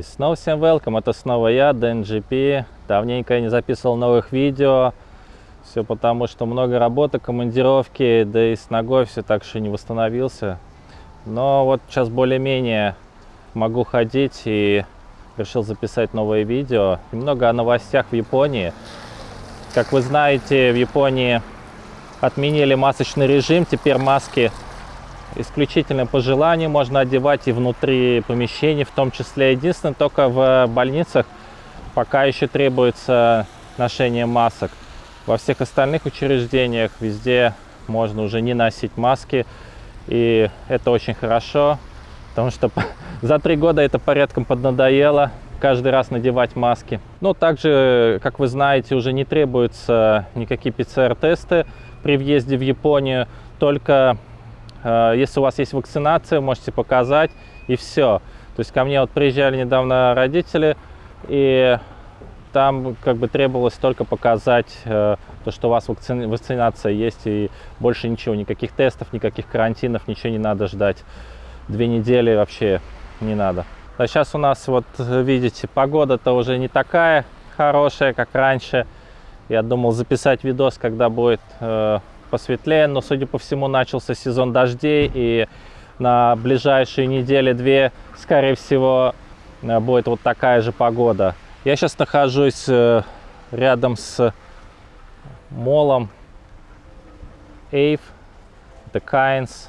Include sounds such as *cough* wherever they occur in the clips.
И снова всем welcome, это снова я, DNGP. Давненько я не записывал новых видео. Все потому, что много работы, командировки, да и с ногой все так что не восстановился. Но вот сейчас более-менее могу ходить и решил записать новое видео. Немного о новостях в Японии. Как вы знаете, в Японии отменили масочный режим, теперь маски исключительно по желанию можно одевать и внутри помещений в том числе. Единственное, только в больницах пока еще требуется ношение масок. Во всех остальных учреждениях везде можно уже не носить маски. И это очень хорошо, потому что *laughs* за три года это порядком поднадоело каждый раз надевать маски. Но также, как вы знаете, уже не требуются никакие ПЦР-тесты при въезде в Японию, только Э, если у вас есть вакцинация, можете показать, и все. То есть ко мне вот приезжали недавно родители, и там как бы требовалось только показать э, то, что у вас вакци... вакцинация есть, и больше ничего, никаких тестов, никаких карантинов, ничего не надо ждать. Две недели вообще не надо. А сейчас у нас, вот видите, погода-то уже не такая хорошая, как раньше. Я думал записать видос, когда будет э, посветлее, но, судя по всему, начался сезон дождей, и на ближайшие недели-две, скорее всего, э, будет вот такая же погода. Я сейчас нахожусь э, рядом с молом Эйв, это Кайнс.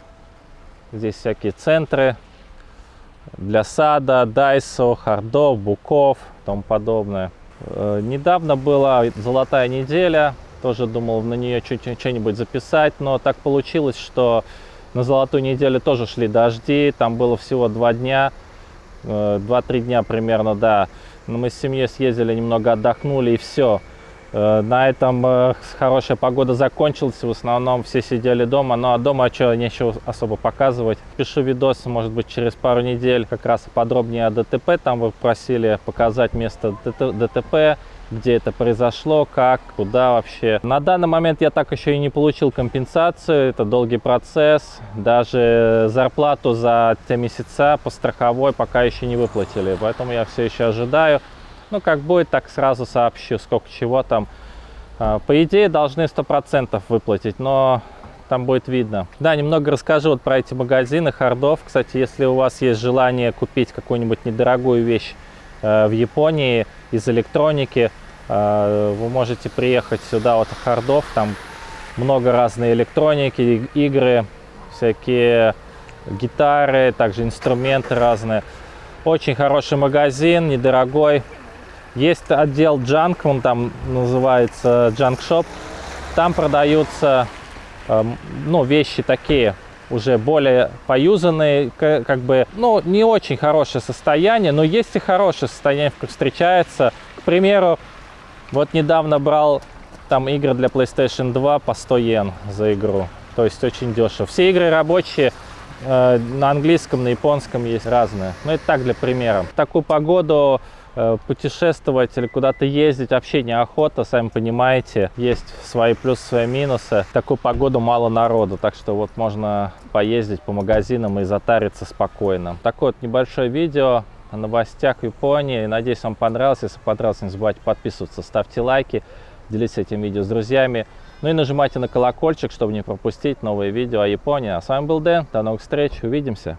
Здесь всякие центры для сада, дайсо, хардов, буков тому подобное. Э, недавно была золотая неделя, тоже думал на нее что-нибудь записать, но так получилось, что на золотую неделю тоже шли дожди, там было всего два дня, э, два-три дня примерно, да. Но мы с семьей съездили, немного отдохнули и все. Э, на этом э, хорошая погода закончилась, в основном все сидели дома, но ну, а дома что, нечего особо показывать. Пишу видос, может быть, через пару недель как раз подробнее о ДТП, там вы просили показать место ДТП, где это произошло, как, куда вообще. На данный момент я так еще и не получил компенсацию, это долгий процесс. Даже зарплату за те месяца по страховой пока еще не выплатили, поэтому я все еще ожидаю. Ну, как будет, так сразу сообщу, сколько чего там. А, по идее, должны 100% выплатить, но там будет видно. Да, немного расскажу вот про эти магазины хардов. Кстати, если у вас есть желание купить какую-нибудь недорогую вещь в Японии из электроники, а, вы можете приехать сюда вот хардов, там много разной электроники, игры, всякие гитары, также инструменты разные. Очень хороший магазин, недорогой. Есть отдел Junk, он там называется Junk Shop. Там продаются эм, ну, вещи такие, уже более поюзанные, как бы, ну, не очень хорошее состояние, но есть и хорошее состояние, как встречается. К примеру, вот недавно брал там игры для PlayStation 2 по 100 йен за игру. То есть очень дешево. Все игры рабочие, э, на английском, на японском есть разные. Но это так для примера. В такую погоду путешествовать или куда-то ездить вообще неохота, сами понимаете. Есть свои плюсы, свои минусы. В такую погоду мало народу, так что вот можно поездить по магазинам и затариться спокойно. Такое вот небольшое видео о новостях Японии. Надеюсь, вам понравилось. Если понравилось, не забывайте подписываться, ставьте лайки, делитесь этим видео с друзьями. Ну и нажимайте на колокольчик, чтобы не пропустить новые видео о Японии. А с вами был Дэн. До новых встреч. Увидимся.